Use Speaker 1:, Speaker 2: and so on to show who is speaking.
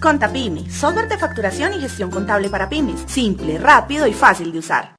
Speaker 1: Contapimi, software de facturación y gestión contable para pymes. Simple, rápido y fácil de usar.